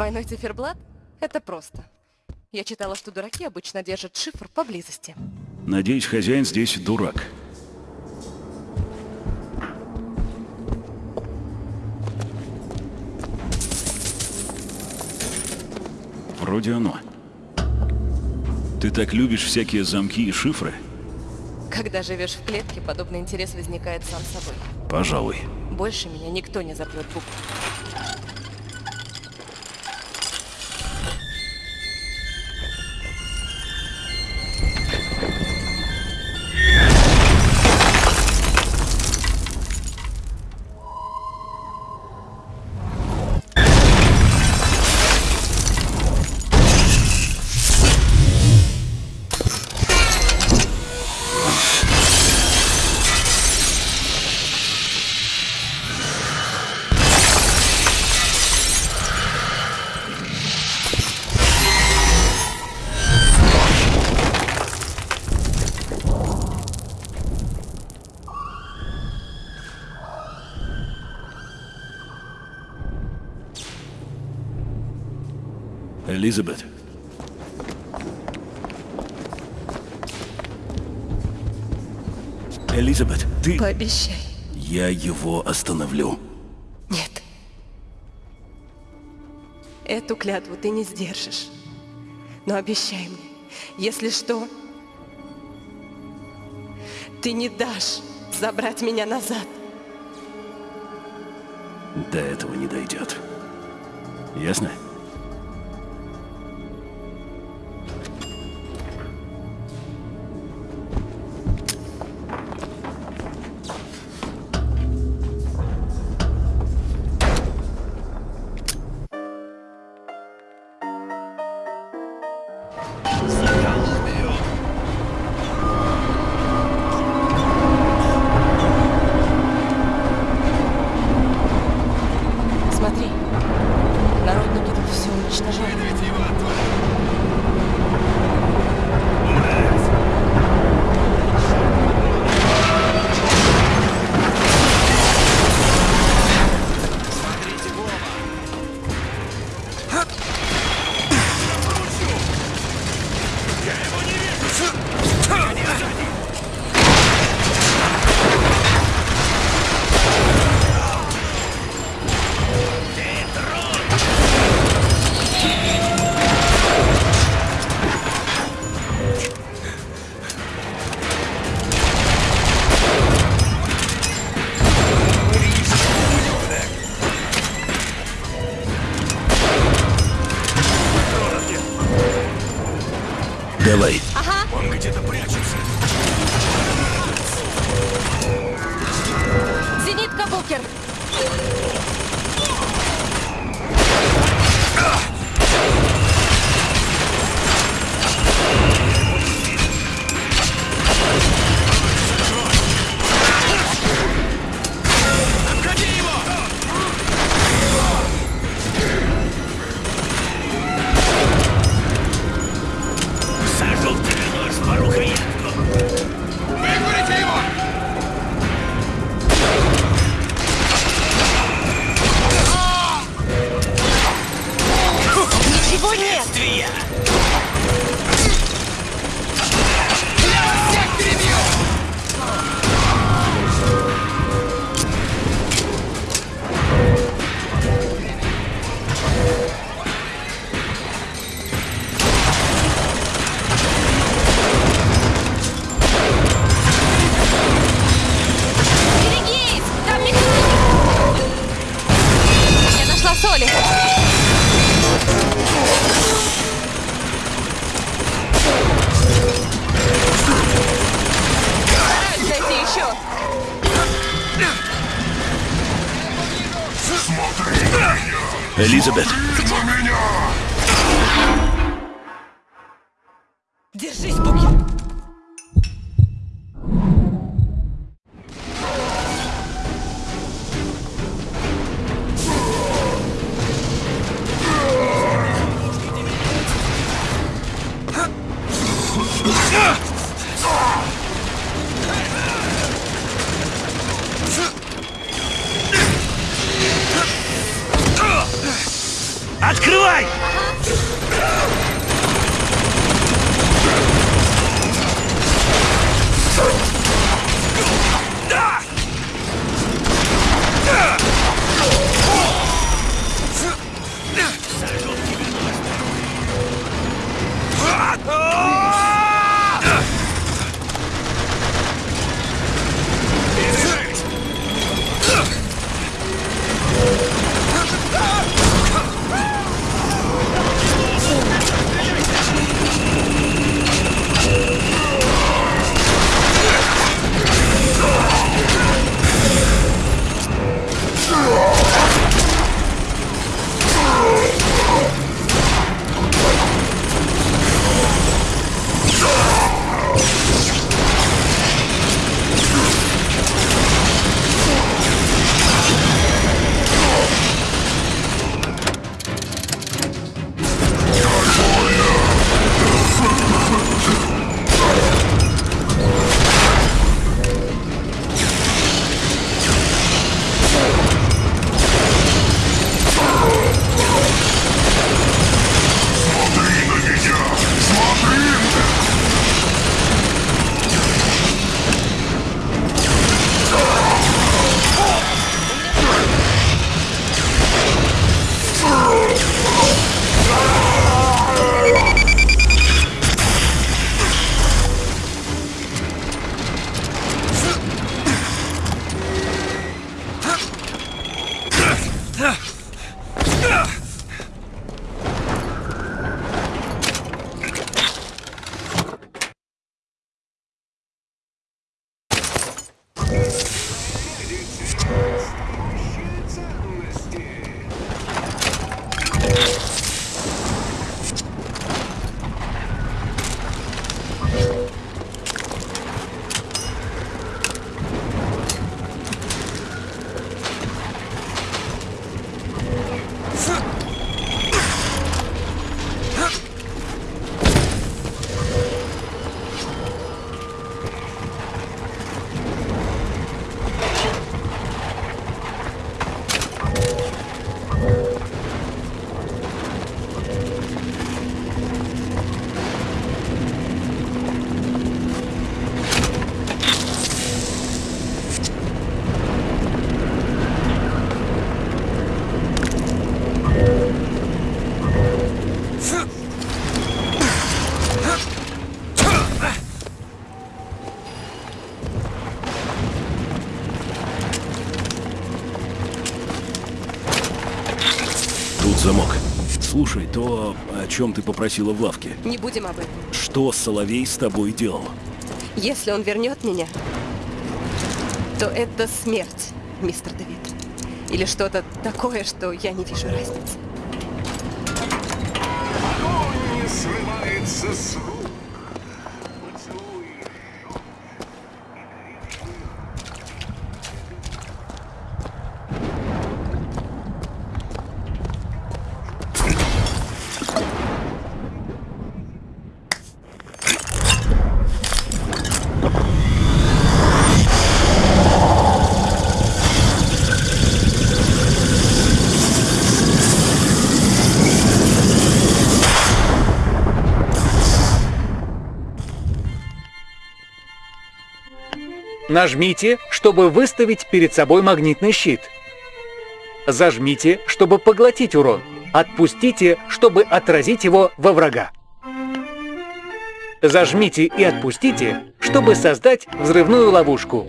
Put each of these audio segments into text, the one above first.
Двойной циферблат? Это просто. Я читала, что дураки обычно держат шифр поблизости. Надеюсь, хозяин здесь дурак. Вроде оно. Ты так любишь всякие замки и шифры? Когда живешь в клетке, подобный интерес возникает сам собой. Пожалуй. Больше меня никто не запрет букву. Элизабет. Элизабет, ты... Пообещай. Я его остановлю. Нет. Эту клятву ты не сдержишь. Но обещай мне, если что, ты не дашь забрать меня назад. До этого не дойдет. Ясно? Элизабет. То, о чем ты попросила в лавке. Не будем об этом. Что Соловей с тобой делал? Если он вернет меня, то это смерть, мистер Давид. Или что-то такое, что я не вижу разницы. Огонь не срывается с рук. Нажмите, чтобы выставить перед собой магнитный щит. Зажмите, чтобы поглотить урон. Отпустите, чтобы отразить его во врага. Зажмите и отпустите, чтобы создать взрывную ловушку.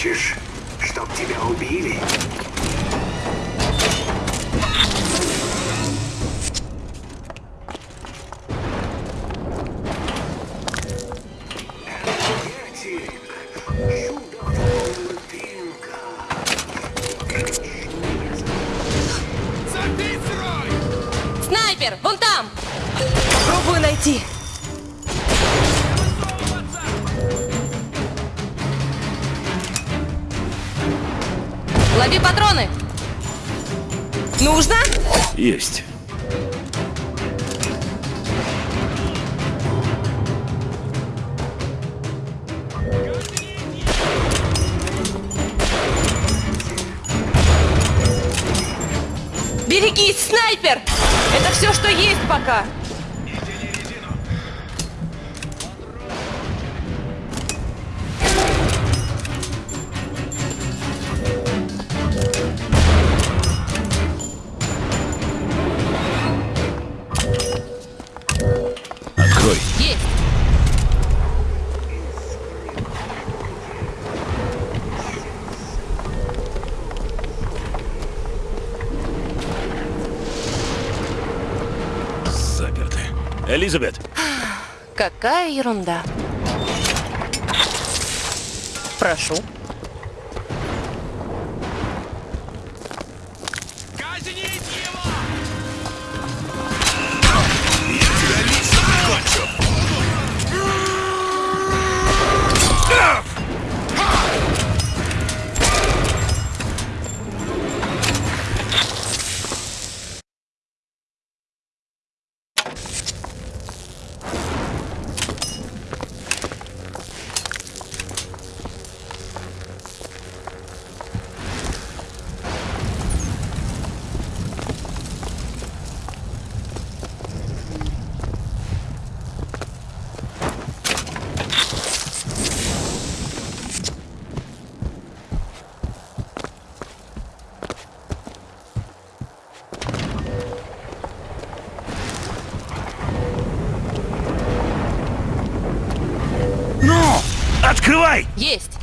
Хочешь, чтоб тебя убили? Снайпер! Вон там! Попробую найти. Лови патроны! Нужно? Есть. Берегись, снайпер! Это все, что есть пока. Элизабет, Какая ерунда. Прошу. Есть.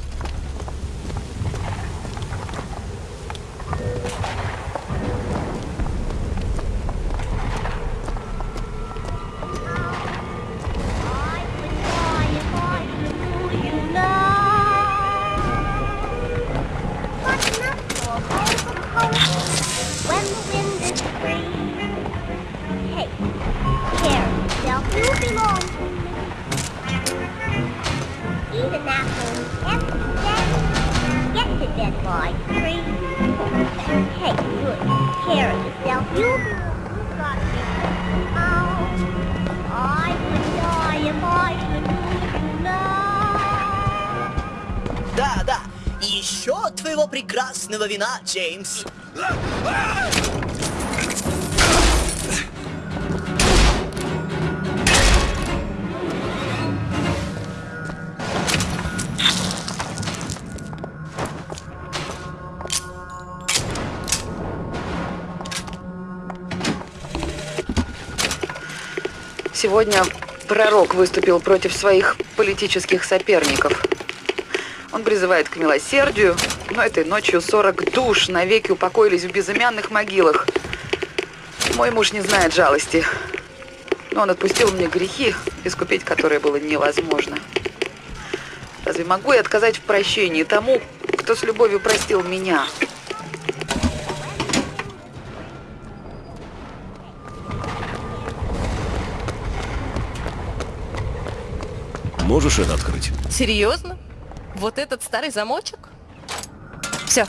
Вина, Джеймс. Сегодня пророк выступил против своих политических соперников. Он призывает к милосердию, но этой ночью 40 душ навеки упокоились в безымянных могилах. Мой муж не знает жалости, но он отпустил мне грехи, искупить которые было невозможно. Разве могу я отказать в прощении тому, кто с любовью простил меня? Можешь это открыть? Серьезно? Вот этот старый замочек? Все.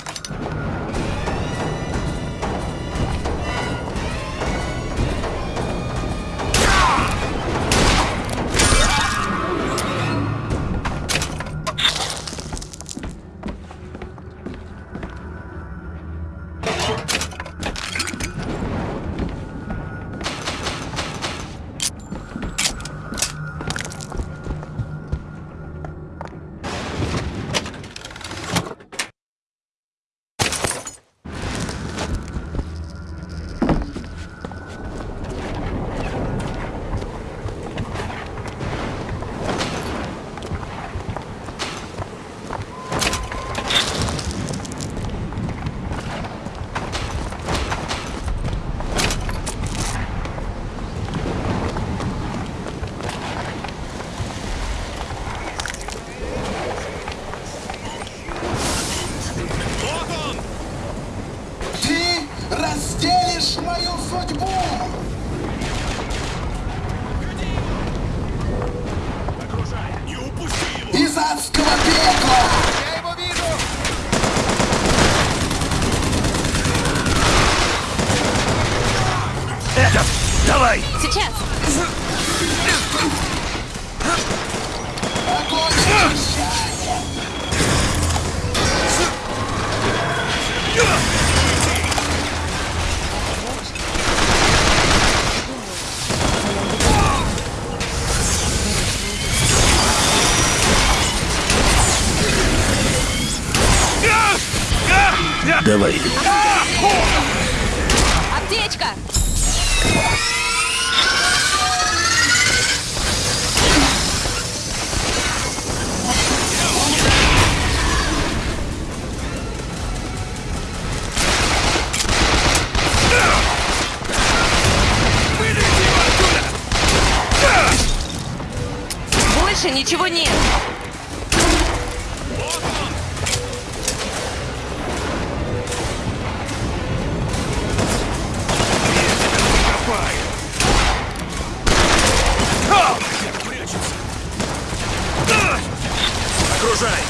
Окружай!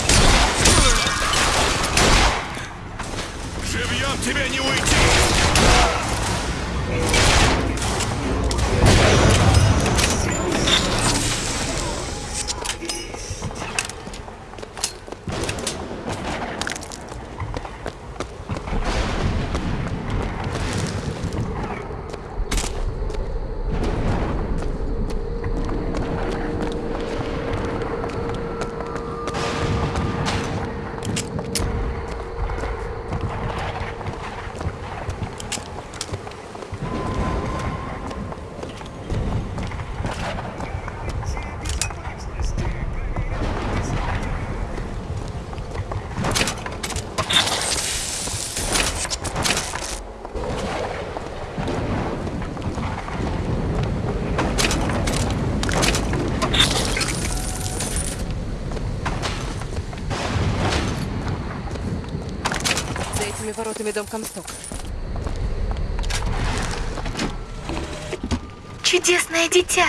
Живьем тебе не уйти! За этими воротами дом Комсток. Чудесное дитя!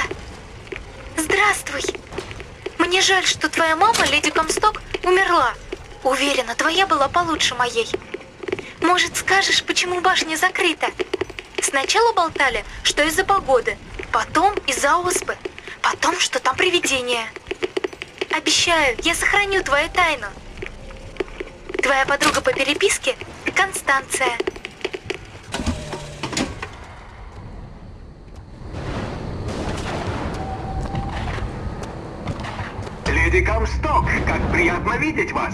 Здравствуй! Мне жаль, что твоя мама, леди Комсток, умерла. Уверена, твоя была получше моей. Может, скажешь, почему башня закрыта? Сначала болтали, что из-за погоды, потом из-за оспы, потом, что там привидение. Обещаю, я сохраню твою тайну. Твоя подруга по переписке – Констанция. Леди Комсток, как приятно видеть вас.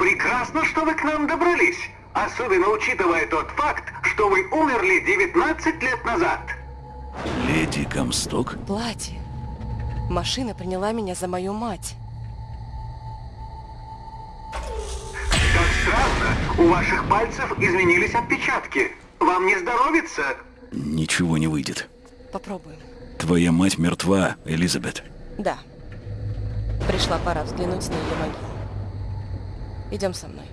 Прекрасно, что вы к нам добрались. Особенно учитывая тот факт, что вы умерли 19 лет назад. Леди Комсток? Платье. Машина приняла меня за мою мать. У ваших пальцев изменились отпечатки. Вам не здоровится? Ничего не выйдет. Попробуем. Твоя мать мертва, Элизабет. Да. Пришла пора взглянуть на ее могилу. Идем со мной.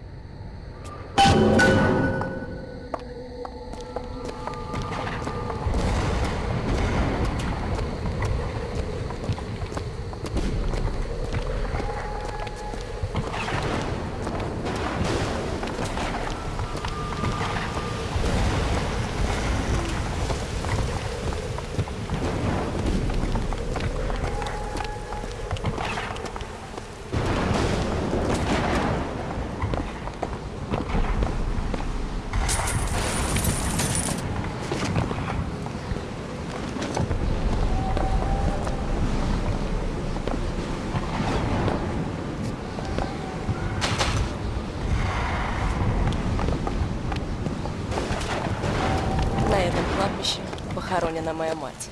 На этом кладбище похоронена моя мать.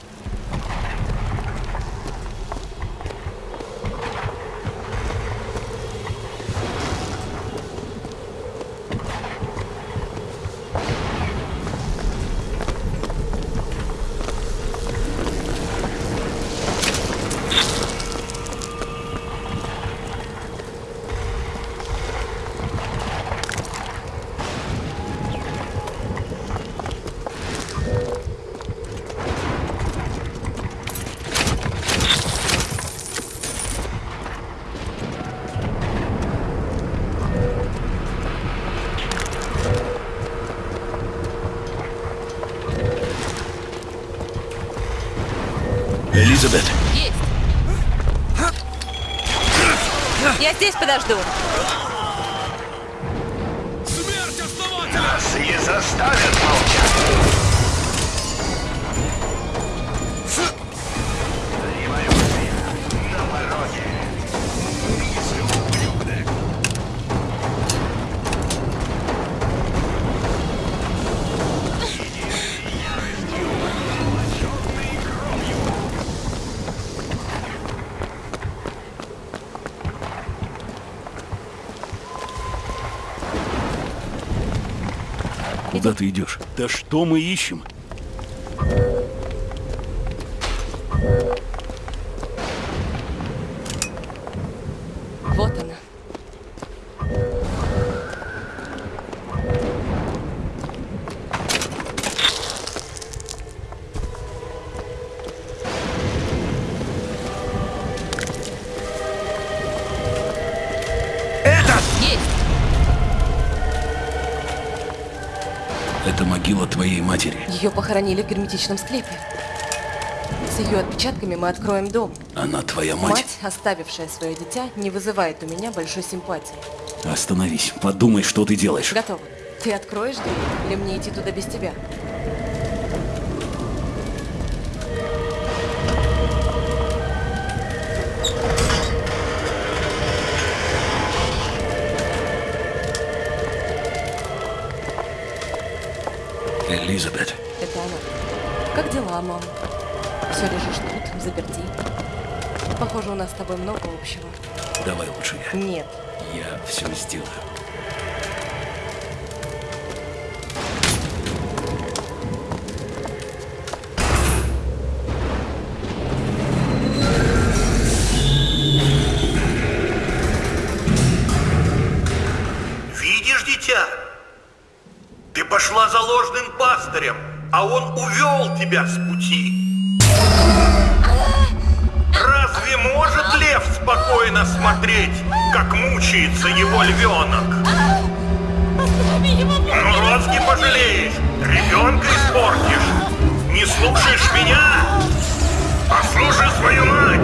Элизабет, Есть! Я здесь подожду. Куда ты идешь? Да что мы ищем? Ее похоронили в герметичном склепе. С ее отпечатками мы откроем дом. Она твоя мать. Мать, оставившая свое дитя, не вызывает у меня большой симпатии. Остановись, подумай, что ты делаешь. Готово. Ты откроешь дверь или мне идти туда без тебя? Нас с тобой много общего. давай лучше я. Нет. Я все сделаю. Видишь, дитя? Ты пошла за ложным пастырем, а он увел тебя с пути. Спокойно смотреть, как мучается его львенок? Ну, розги пожалеешь, ребенка испортишь. Не слушаешь меня? Послушай свою мать.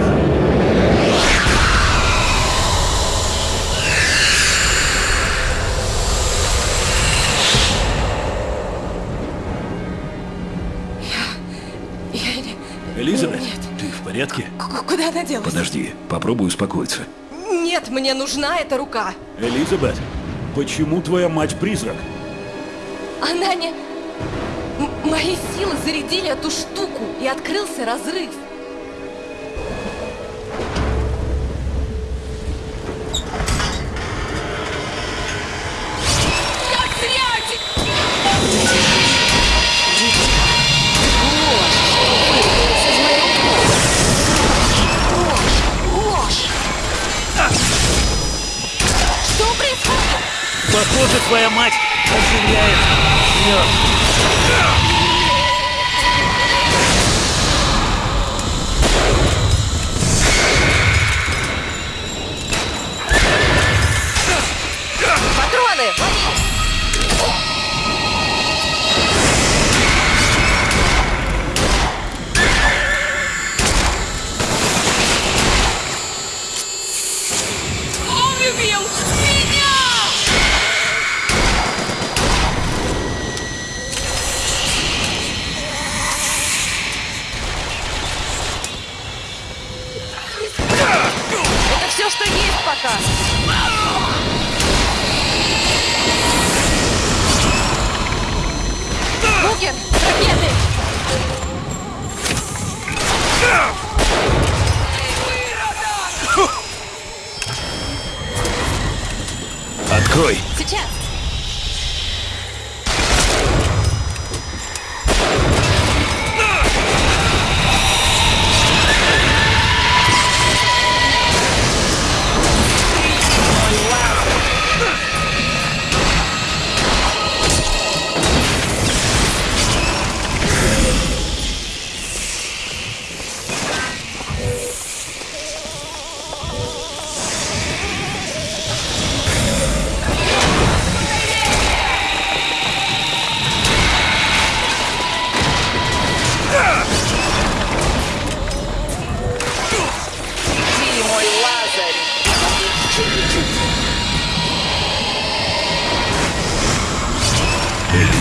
Элизабет, Нет. Порядке? К- Куда она делась? Подожди, попробуй успокоиться. Нет, мне нужна эта рука. Элизабет, почему твоя мать призрак? Она не... М- мои силы зарядили эту штуку, и открылся разрыв. Похоже, твоя мать оживляет мертвых.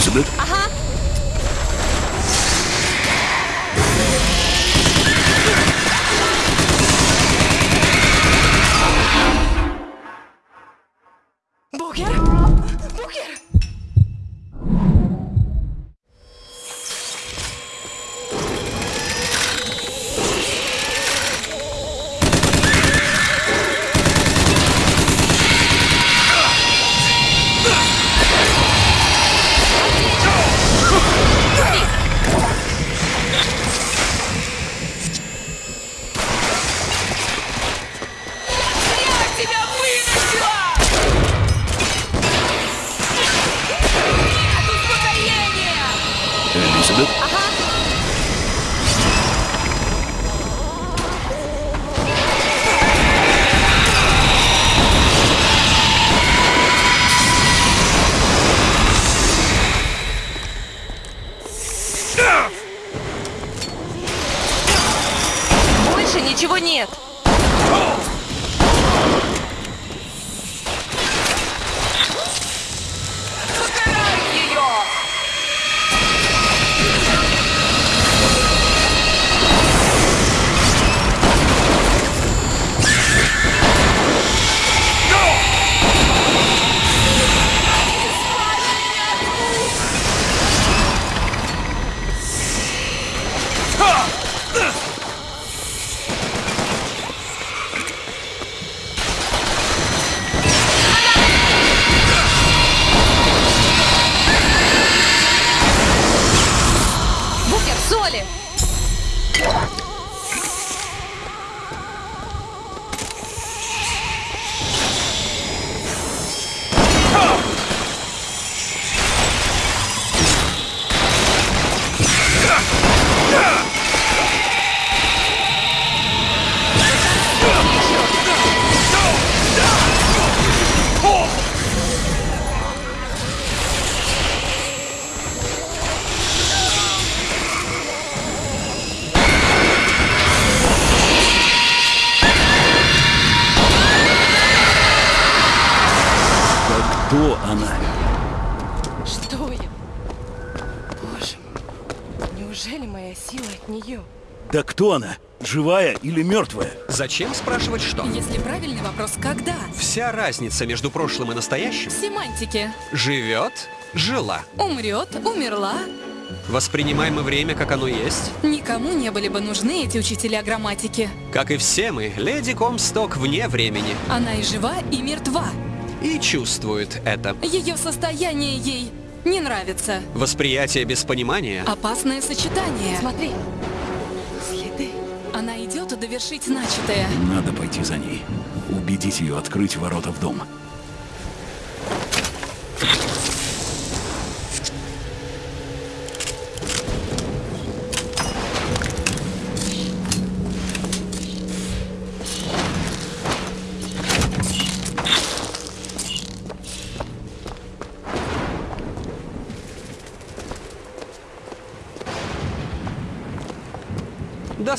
Элизабет? Ага. Букер? Живая или мертвая? Зачем спрашивать что? Если правильный вопрос, когда? Вся разница между прошлым и настоящим В семантике. живет, жила. Умрет, умерла, Воспринимаем мы время, как оно есть. Никому не были бы нужны эти учителя грамматики. Как и все мы, леди Комсток вне времени. Она и жива, и мертва. И чувствует это. Ее состояние ей не нравится. Восприятие без понимания. Опасное сочетание. Смотри. Довершить начатое. Надо пойти за ней. Убедить ее открыть ворота в дом.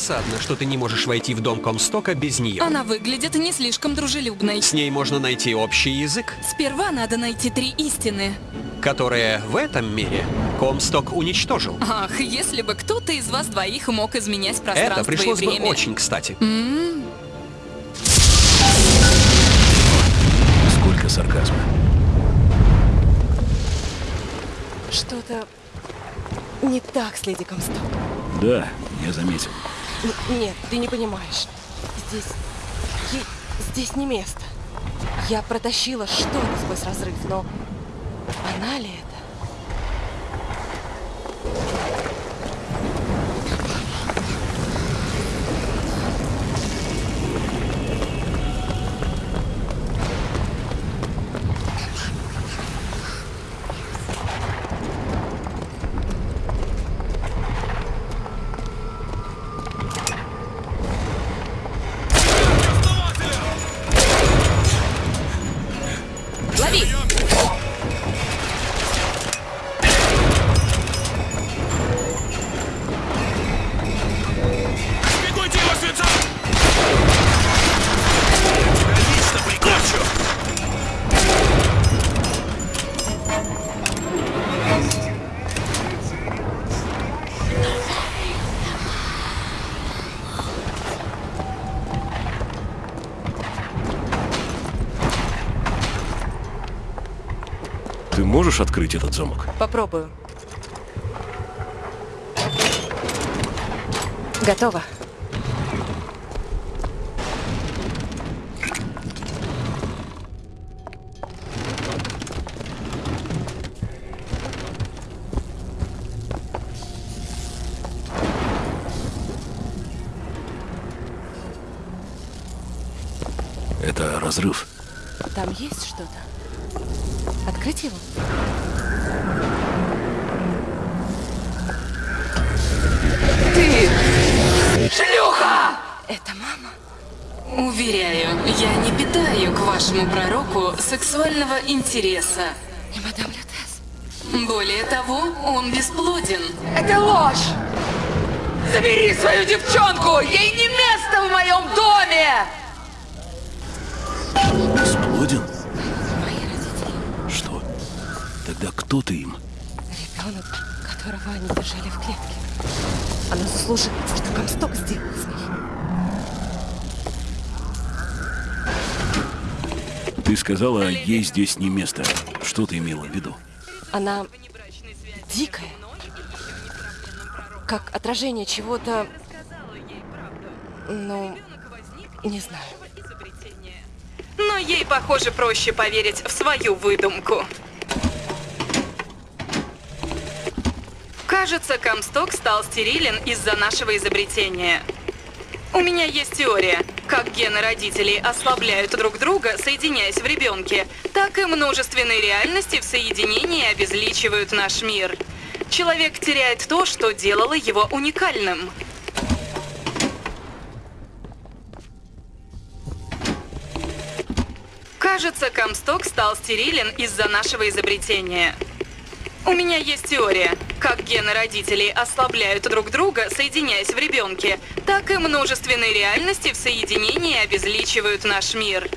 Досадно, что ты не можешь войти в дом Комстока без нее. Она выглядит не слишком дружелюбной. С ней можно найти общий язык, Сперва надо найти три истины. которые в этом мире Комсток уничтожил. Ах, если бы кто-то из вас двоих мог изменять пространство Это пришлось и бы время. очень кстати. М, Сколько сарказма. Что-то не так с леди Комсток. Да, я заметил. Нет, ты не понимаешь. Здесь... здесь не место. Я протащила что-то сквозь разрыв, но... Она ли это? Ты можешь открыть этот замок? Попробую. Готово. Это мама? Уверяю, я не питаю к вашему пророку сексуального интереса. И мадам Лютес. Более того, он бесплоден. Это ложь! Забери свою девчонку! Ей не место в моем доме! Бесплоден? Мои родители. Что? Тогда кто ты им? Ребенок, которого они держали в клетке. Она заслуживает, что Комсток сделал с ней. Ты сказала, ей здесь не место. Что ты имела в виду? Она дикая. Как отражение чего-то... Ну, не знаю. Но ей, похоже, проще поверить в свою выдумку. Кажется, Комсток стал стерилен из-за нашего изобретения. У меня есть теория. Как гены родителей ослабляют друг друга, соединяясь в ребенке, так и множественные реальности в соединении обезличивают наш мир. Человек теряет то, что делало его уникальным. Кажется, Комсток стал стерилен из-за нашего изобретения. У меня есть теория. Как гены родителей ослабляют друг друга, соединяясь в ребенке, так и множественные реальности в соединении обезличивают наш мир.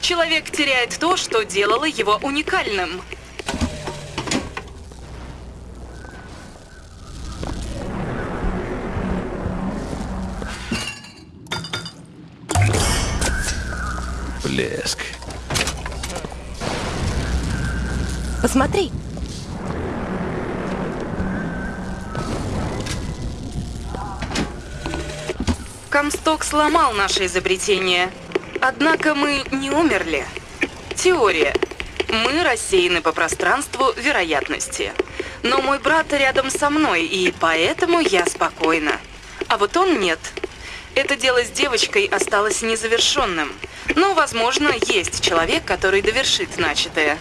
Человек теряет то, что делало его уникальным. Блеск. Посмотри. Комсток сломал наше изобретение. Однако мы не умерли. Теория. Мы рассеяны по пространству вероятности. Но мой брат рядом со мной, и поэтому я спокойна. А вот он нет. Это дело с девочкой осталось незавершенным. Но, возможно, есть человек, который довершит начатое.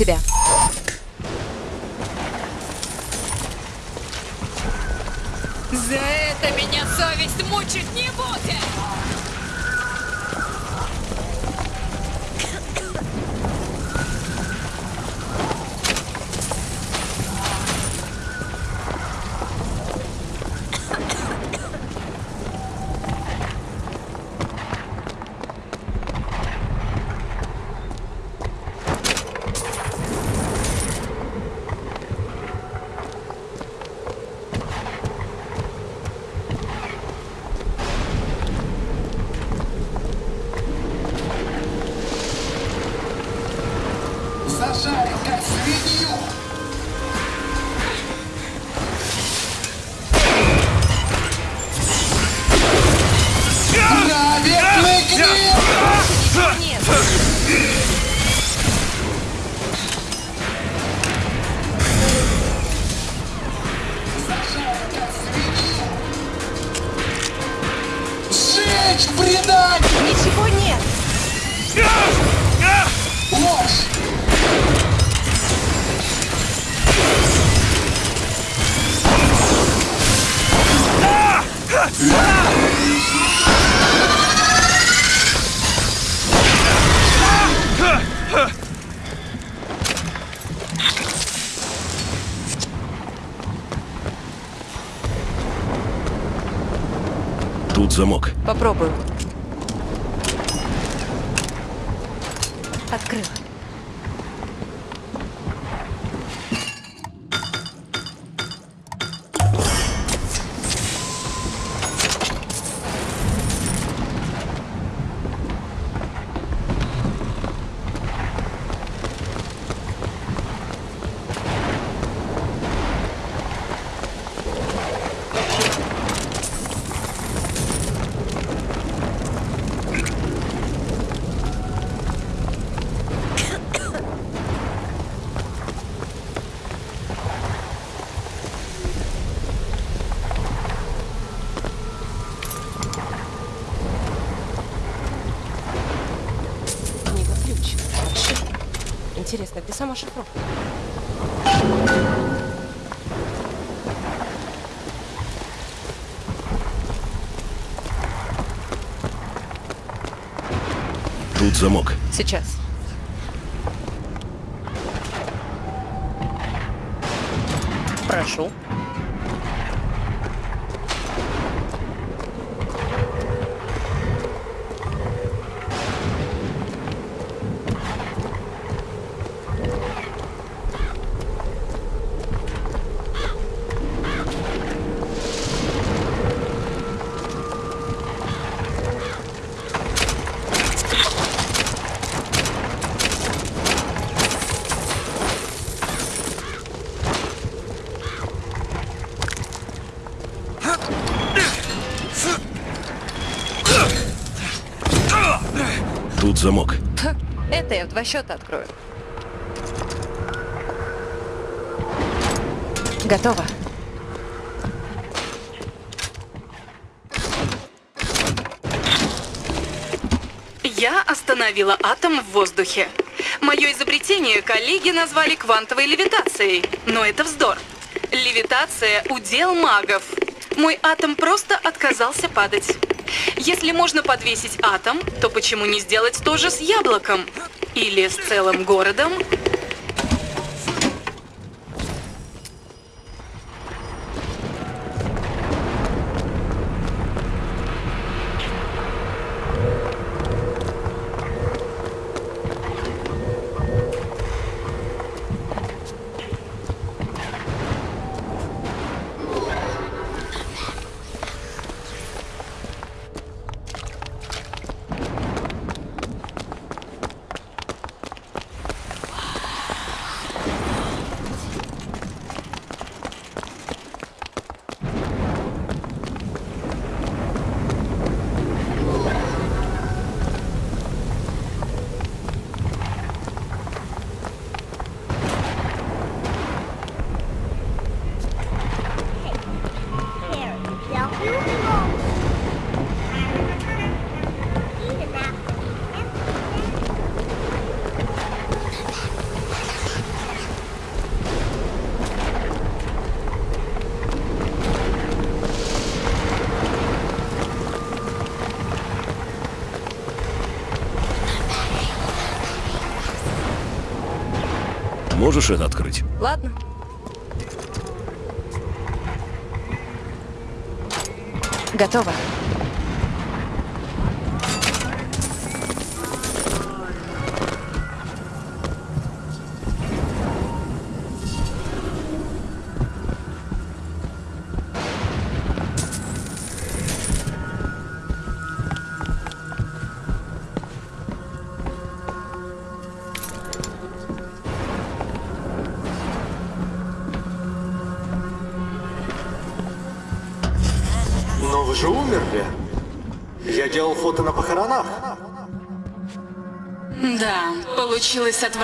Подержи Попробую. Открыла. Замок. Сейчас. Прошу. Замок. Это я в два счета открою. Готово. Я остановила атом в воздухе. Мое изобретение коллеги назвали квантовой левитацией, но это вздор. Левитация – удел магов. Мой атом просто отказался падать. Если можно подвесить атом, то почему не сделать то же с яблоком? Или с целым городом? Можешь это открыть? Ладно. Готово.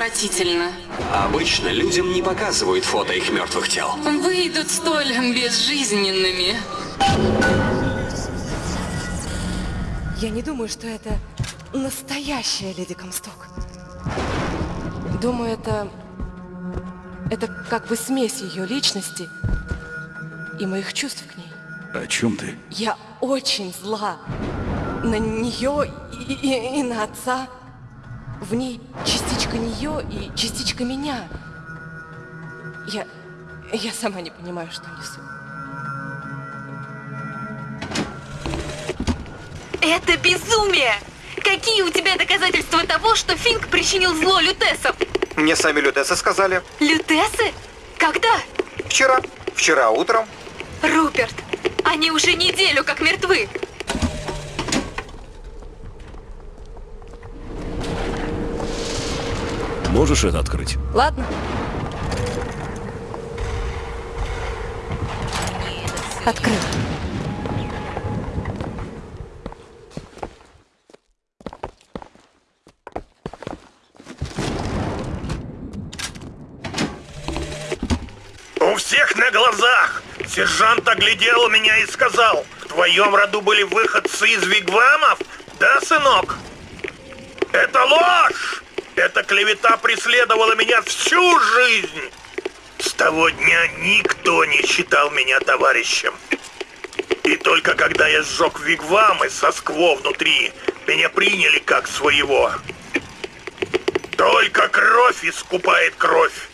Отвратительно. Обычно людям не показывают фото их мертвых тел. Выйдут столь безжизненными. Я не думаю, что это настоящая леди Комсток. Думаю, это... Это как бы смесь ее личности и моих чувств к ней. О чем ты? Я очень зла на нее и, и- и на отца. В ней частичка нее и частичка меня. Я... Я сама не понимаю, что несу. Это безумие! Какие у тебя доказательства того, что Финк причинил зло лютесам? Мне сами лютесы сказали. Лютесы? Когда? Вчера. Вчера утром. Руперт, они уже неделю как мертвы. Можешь это открыть? Ладно. Открыла. У всех на глазах сержант оглядел меня и сказал, в твоем роду были выходцы из вигвамов, да, сынок? Это ложь! Эта клевета преследовала меня всю жизнь! С того дня никто не считал меня товарищем. И только когда я сжег вигвамы со скво внутри, меня приняли как своего. Только кровь искупает кровь.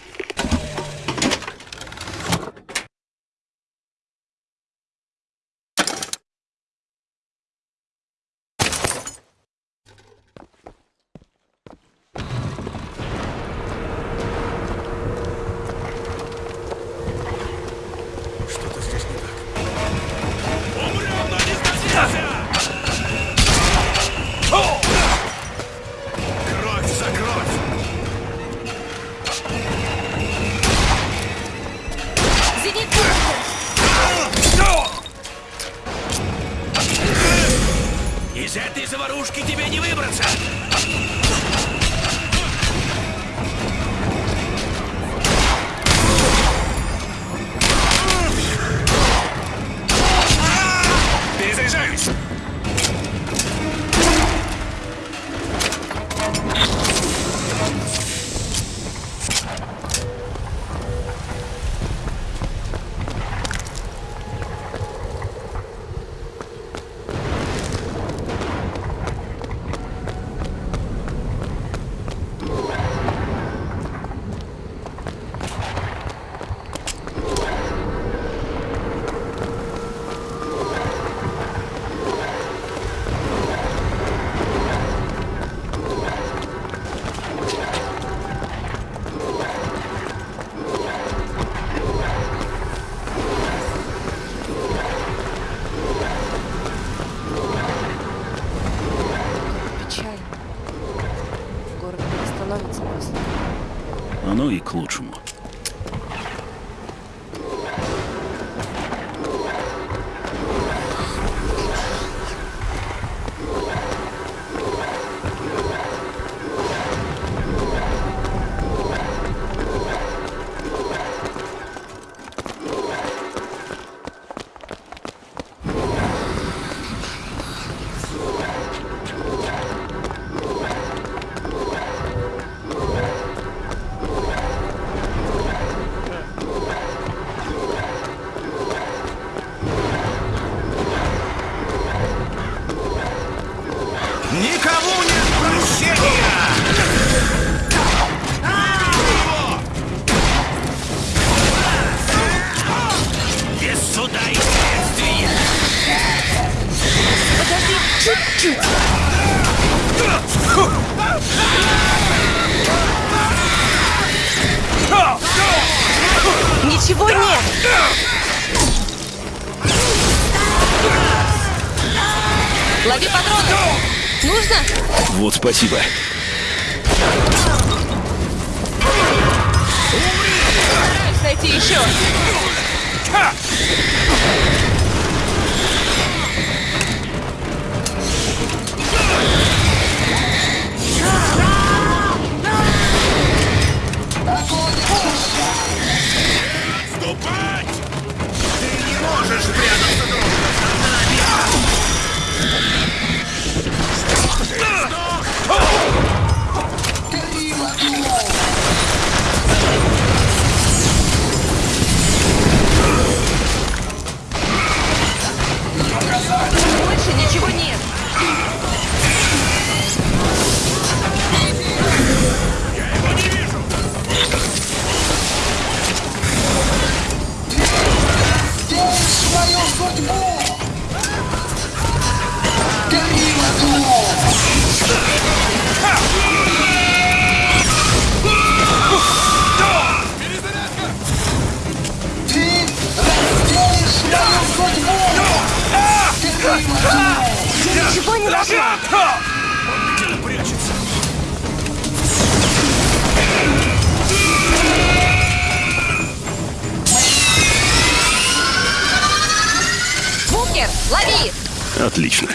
Вот спасибо. Стараюсь найти еще. Ступать! Ты не можешь прятаться долго. Больше ничего нет. свою судьбу! Гори в нашла. Прячется. Букер, лови! Отлично.